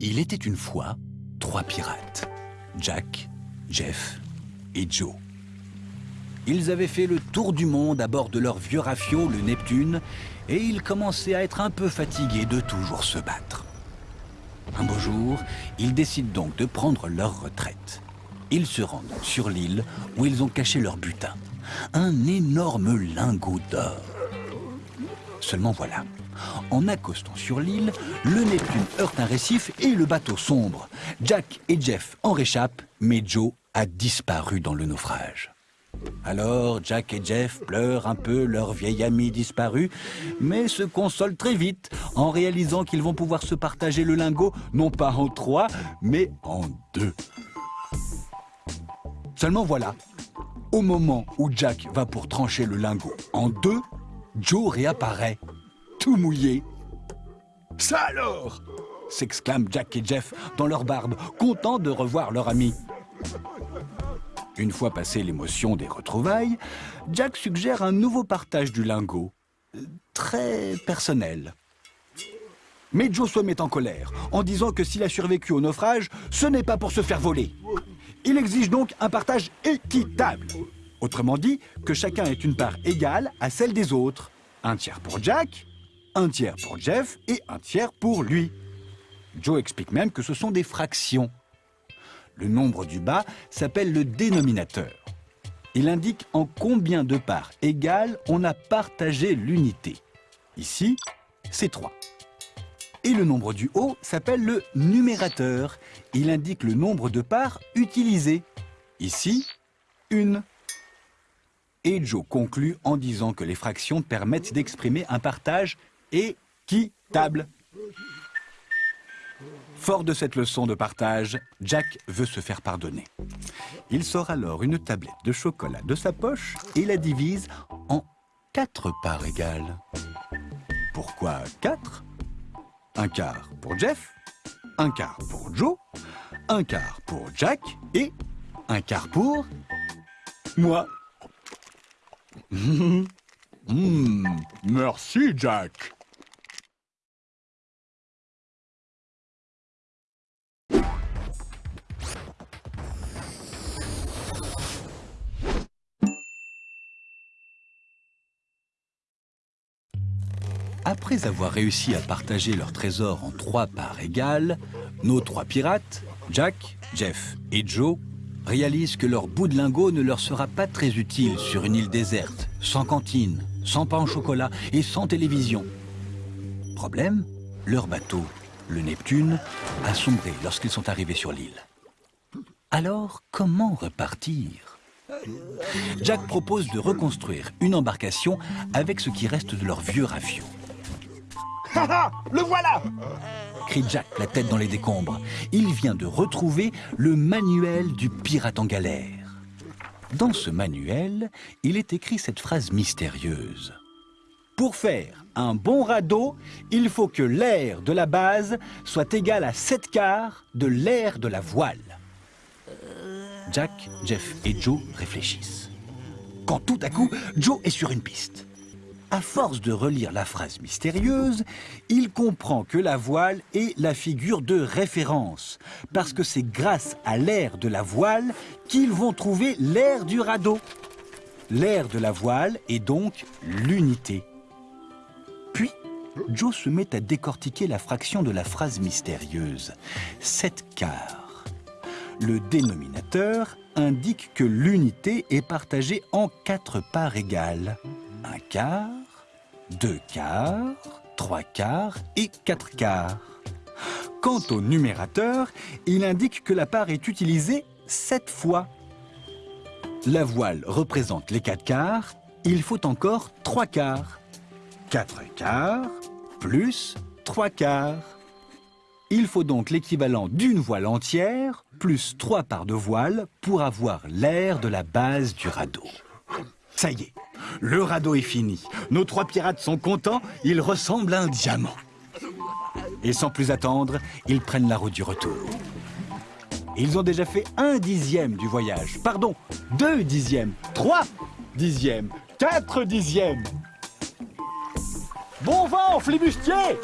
Il était une fois trois pirates, Jack, Jeff et Joe. Ils avaient fait le tour du monde à bord de leur vieux rafio, le Neptune, et ils commençaient à être un peu fatigués de toujours se battre. Un beau jour, ils décident donc de prendre leur retraite. Ils se rendent sur l'île où ils ont caché leur butin, un énorme lingot d'or. Seulement voilà, en accostant sur l'île, le Neptune heurte un récif et le bateau sombre. Jack et Jeff en réchappent, mais Joe a disparu dans le naufrage. Alors Jack et Jeff pleurent un peu leur vieil ami disparu, mais se consolent très vite en réalisant qu'ils vont pouvoir se partager le lingot, non pas en trois, mais en deux. Seulement voilà, au moment où Jack va pour trancher le lingot en deux, Joe réapparaît tout mouillé. Ça alors s'exclament Jack et Jeff dans leur barbe, contents de revoir leur ami. Une fois passée l'émotion des retrouvailles, Jack suggère un nouveau partage du lingot, très personnel. Mais Joe se met en colère, en disant que s'il a survécu au naufrage, ce n'est pas pour se faire voler. Il exige donc un partage équitable. Autrement dit, que chacun ait une part égale à celle des autres. Un tiers pour Jack un tiers pour Jeff et un tiers pour lui. Joe explique même que ce sont des fractions. Le nombre du bas s'appelle le dénominateur. Il indique en combien de parts égales on a partagé l'unité. Ici, c'est 3. Et le nombre du haut s'appelle le numérateur. Il indique le nombre de parts utilisées. Ici, une. Et Joe conclut en disant que les fractions permettent d'exprimer un partage équitable. Fort de cette leçon de partage, Jack veut se faire pardonner. Il sort alors une tablette de chocolat de sa poche et la divise en quatre parts égales. Pourquoi quatre? Un quart pour Jeff, un quart pour Joe, un quart pour Jack et un quart pour moi. Mmh, merci Jack. Après avoir réussi à partager leur trésor en trois parts égales, nos trois pirates, Jack, Jeff et Joe, réalisent que leur bout de lingot ne leur sera pas très utile sur une île déserte, sans cantine, sans pain au chocolat et sans télévision. Problème, leur bateau, le Neptune, a sombré lorsqu'ils sont arrivés sur l'île. Alors, comment repartir? Jack propose de reconstruire une embarcation avec ce qui reste de leur vieux rafio. Le voilà crie Jack, la tête dans les décombres. Il vient de retrouver le manuel du pirate en galère. Dans ce manuel, il est écrit cette phrase mystérieuse. Pour faire un bon radeau, il faut que l'air de la base soit égal à 7 quarts de l'air de la voile. Jack, Jeff et Joe réfléchissent. Quand tout à coup, Joe est sur une piste. À force de relire la phrase mystérieuse, il comprend que la voile est la figure de référence, parce que c'est grâce à l'air de la voile qu'ils vont trouver l'air du radeau. L'air de la voile est donc l'unité. Puis, Joe se met à décortiquer la fraction de la phrase mystérieuse. 7 quarts. Le dénominateur indique que l'unité est partagée en quatre parts égales un quart, deux quarts, trois quarts et quatre quarts. Quant au numérateur, il indique que la part est utilisée sept fois. La voile représente les quatre quarts, il faut encore trois quarts. Quatre quarts plus trois quarts. Il faut donc l'équivalent d'une voile entière plus trois parts de voile pour avoir l'air de la base du radeau. Ça y est, le radeau est fini. Nos trois pirates sont contents, ils ressemblent à un diamant. Et sans plus attendre, ils prennent la route du retour. Ils ont déjà fait un dixième du voyage. Pardon, deux dixièmes, trois dixièmes, quatre dixièmes. Bon vent, flibustier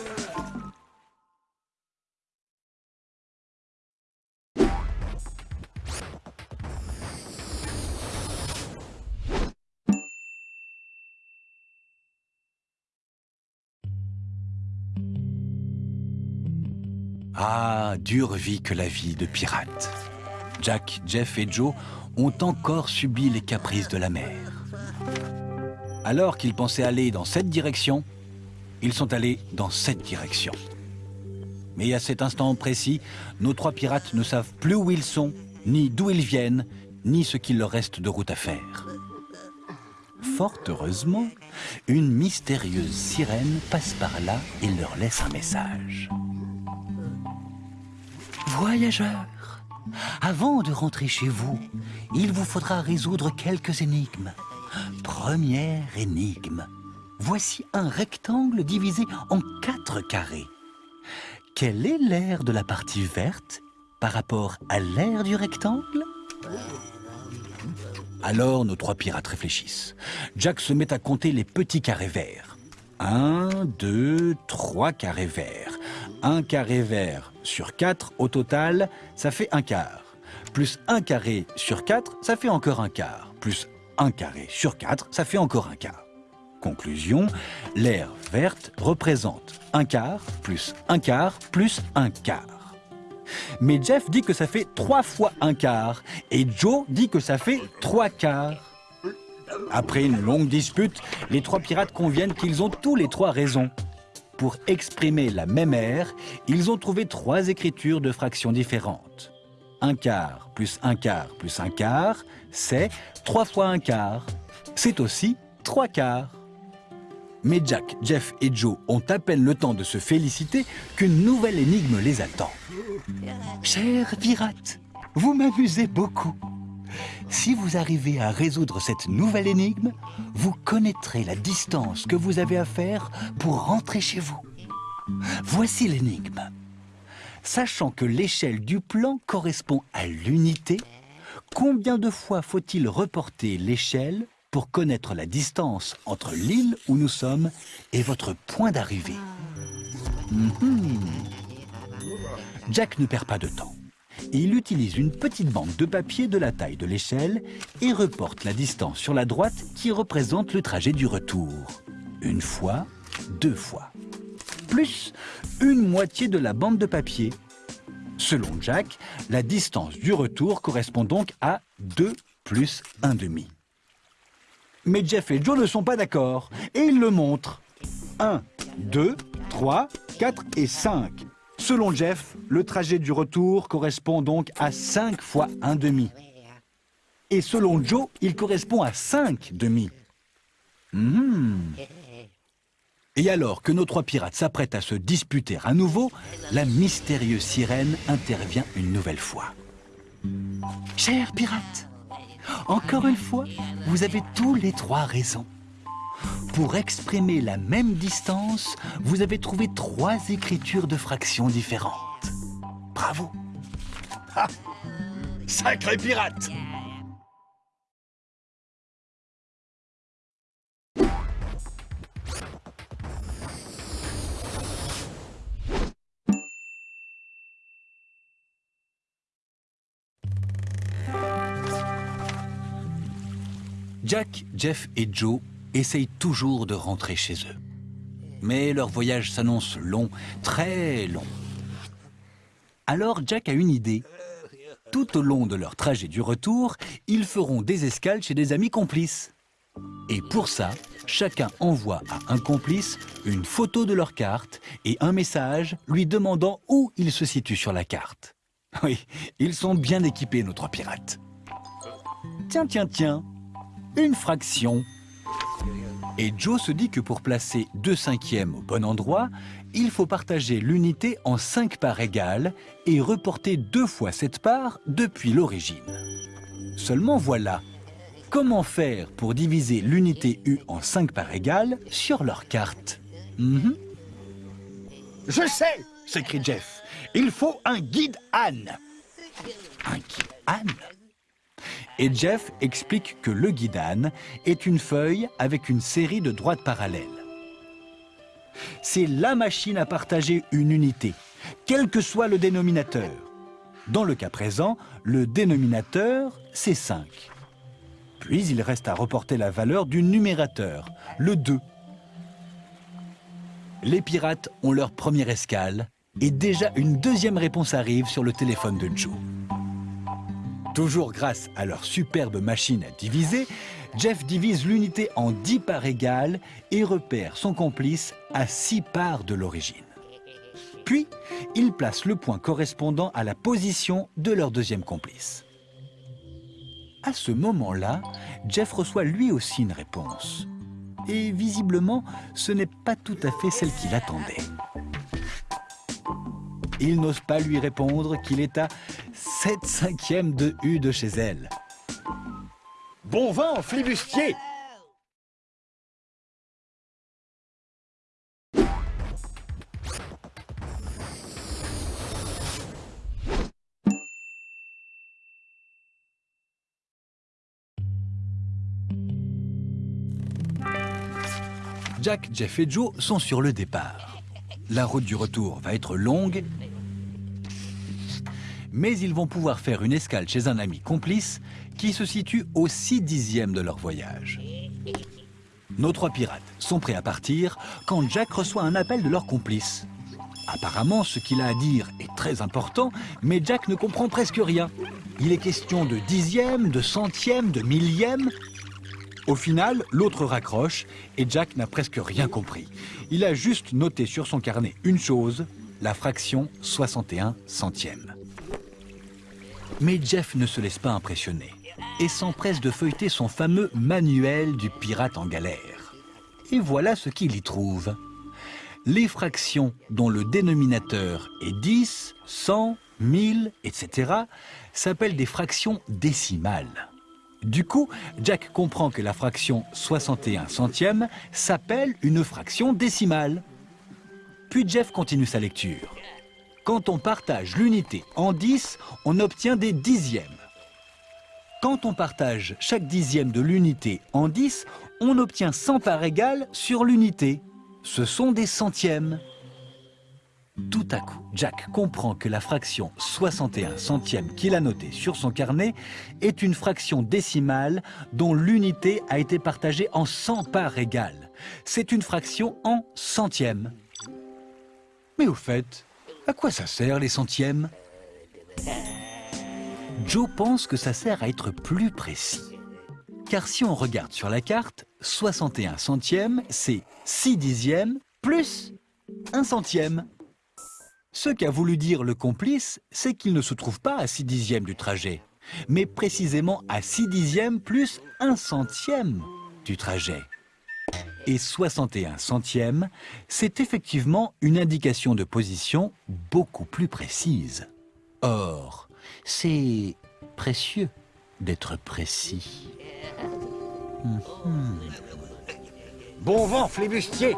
Ah, dure vie que la vie de pirate. Jack, Jeff et Joe ont encore subi les caprices de la mer. Alors qu'ils pensaient aller dans cette direction, ils sont allés dans cette direction. Mais à cet instant précis, nos trois pirates ne savent plus où ils sont, ni d'où ils viennent, ni ce qu'il leur reste de route à faire. Fort heureusement, une mystérieuse sirène passe par là et leur laisse un message. Voyageurs, avant de rentrer chez vous, il vous faudra résoudre quelques énigmes. Première énigme. Voici un rectangle divisé en quatre carrés. Quel est l'air de la partie verte par rapport à l'air du rectangle? Alors nos trois pirates réfléchissent. Jack se met à compter les petits carrés verts. Un, deux, trois carrés verts. Un carré vert sur 4 au total, ça fait un quart. Plus un carré sur 4, ça fait encore un quart. Plus un carré sur 4, ça fait encore un quart. Conclusion, l'air verte représente un quart plus un quart plus un quart. Mais Jeff dit que ça fait trois fois un quart et Joe dit que ça fait trois quarts. Après une longue dispute, les trois pirates conviennent qu'ils ont tous les trois raison. Pour exprimer la même air, ils ont trouvé trois écritures de fractions différentes. Un quart plus un quart plus un quart, c'est trois fois un quart. C'est aussi trois quarts. Mais Jack, Jeff et Joe ont à peine le temps de se féliciter qu'une nouvelle énigme les attend. Chers pirates, vous m'amusez beaucoup. Si vous arrivez à résoudre cette nouvelle énigme, vous connaîtrez la distance que vous avez à faire pour rentrer chez vous. Voici l'énigme. Sachant que l'échelle du plan correspond à l'unité, combien de fois faut-il reporter l'échelle pour connaître la distance entre l'île où nous sommes et votre point d'arrivée? Mhm. Jack ne perd pas de temps il utilise une petite bande de papier de la taille de l'échelle et reporte la distance sur la droite qui représente le trajet du retour. Une fois, deux fois. Plus une moitié de la bande de papier. Selon Jack, la distance du retour correspond donc à 2 plus 1 demi. Mais Jeff et Joe ne sont pas d'accord et ils le montrent. 1, 2, 3, 4 et 5. Selon Jeff, le trajet du retour correspond donc à 5 fois un demi. Et selon Joe, il correspond à 5 demi. Hmm. Et alors que nos trois pirates s'apprêtent à se disputer à nouveau, la mystérieuse sirène intervient une nouvelle fois. Chers pirates, encore une fois, vous avez tous les trois raisons. Pour exprimer la même distance, vous avez trouvé trois écritures de fractions différentes. Bravo. Sacré pirate. Jack, Jeff et Joe essayent toujours de rentrer chez eux. Mais leur voyage s'annonce long, très long. Alors Jack a une idée. Tout au long de leur trajet du retour, ils feront des escales chez des amis complices. Et pour ça, chacun envoie à un complice une photo de leur carte et un message lui demandant où il se situe sur la carte. Oui, ils sont bien équipés, nos trois pirates. Tiens, tiens, tiens, une fraction et Joe se dit que pour placer 2 cinquièmes au bon endroit, il faut partager l'unité en 5 parts égales et reporter deux fois cette part depuis l'origine. Seulement voilà, comment faire pour diviser l'unité U en 5 parts égales sur leur carte mhm. Je sais s'écrie Jeff. Il faut un guide Anne. Un guide Anne et Jeff explique que le guidane est une feuille avec une série de droites parallèles. C'est la machine à partager une unité, quel que soit le dénominateur. Dans le cas présent, le dénominateur, c'est 5. Puis il reste à reporter la valeur du numérateur, le 2. Les pirates ont leur première escale Et déjà une deuxième réponse arrive sur le téléphone de Joe. Toujours grâce à leur superbe machine à diviser, Jeff divise l'unité en 10 parts égales et repère son complice à 6 parts de l'origine. Puis, il place le point correspondant à la position de leur deuxième complice. À ce moment-là, Jeff reçoit lui aussi une réponse. Et visiblement, ce n'est pas tout à fait celle qu'il attendait. Il n'ose pas lui répondre qu'il est à 7 cinquièmes de U de chez elle. Bon vent, flibustier Jack, Jeff et Joe sont sur le départ. La route du retour va être longue, mais ils vont pouvoir faire une escale chez un ami complice qui se situe au 6 dixième de leur voyage. Nos trois pirates sont prêts à partir quand Jack reçoit un appel de leur complice. Apparemment, ce qu'il a à dire est très important, mais Jack ne comprend presque rien. Il est question de dixième, de centième, de millième, au final, l'autre raccroche et Jack n'a presque rien compris. Il a juste noté sur son carnet une chose, la fraction 61 centièmes. Mais Jeff ne se laisse pas impressionner et s'empresse de feuilleter son fameux manuel du pirate en galère. Et voilà ce qu'il y trouve. Les fractions dont le dénominateur est 10, 100, 1000, etc. s'appellent des fractions décimales. Du coup, Jack comprend que la fraction 61 centième s'appelle une fraction décimale. Puis Jeff continue sa lecture. Quand on partage l'unité en 10, on obtient des dixièmes. Quand on partage chaque dixième de l'unité en 10, on obtient 100 parts égales sur l'unité. Ce sont des centièmes. Tout à coup, Jack comprend que la fraction 61 centième qu'il a notée sur son carnet est une fraction décimale dont l'unité a été partagée en 100 parts égales. C'est une fraction en centièmes. Mais au fait, à quoi ça sert les centièmes? Joe pense que ça sert à être plus précis. Car si on regarde sur la carte, 61 centièmes, c'est 6 dixièmes plus 1 centième. Ce qu'a voulu dire le complice, c'est qu'il ne se trouve pas à 6 dixièmes du trajet, mais précisément à 6 dixièmes plus 1 centième du trajet. Et 61 centièmes, c'est effectivement une indication de position beaucoup plus précise. Or, c'est précieux d'être précis. Bon vent, flibustier